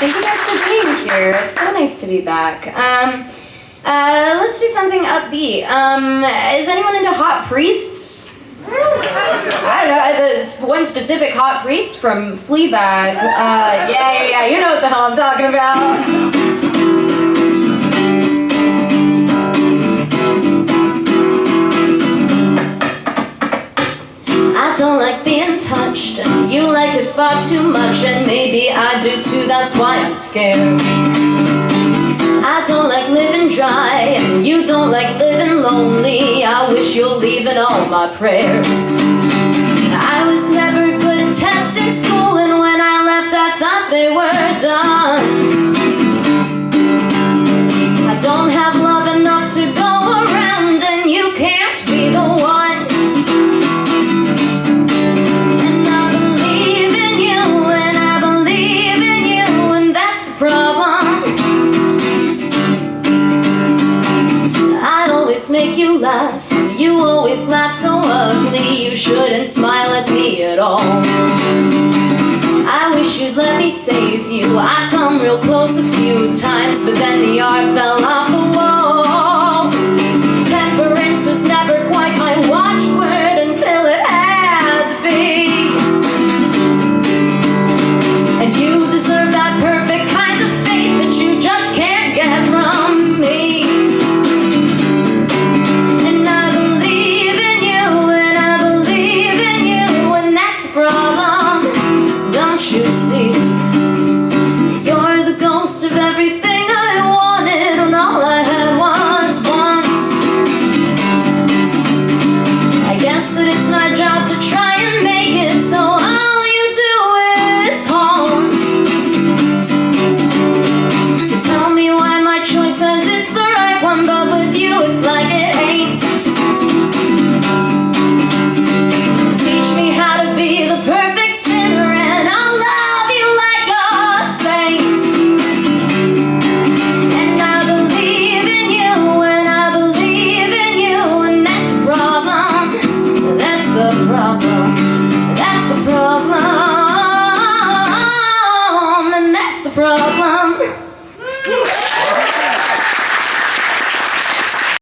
Thank you guys for being here. It's so nice to be back. Um, uh, let's do something upbeat. Um, is anyone into hot priests? I don't know, there's one specific hot priest from Fleabag. Uh, yeah, yeah, yeah, you know what the hell I'm talking about. Touched, and you like it far too much, and maybe I do too, that's why I'm scared. I don't like living dry, and you don't like living lonely. I wish you'll leave in all my prayers. I was never good at tests in school, and laugh so ugly. You shouldn't smile at me at all. I wish you'd let me save you. I've come real close a few times, but then the art fell off. you see? You're the ghost of everything Mom.